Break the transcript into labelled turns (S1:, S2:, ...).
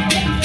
S1: Yeah.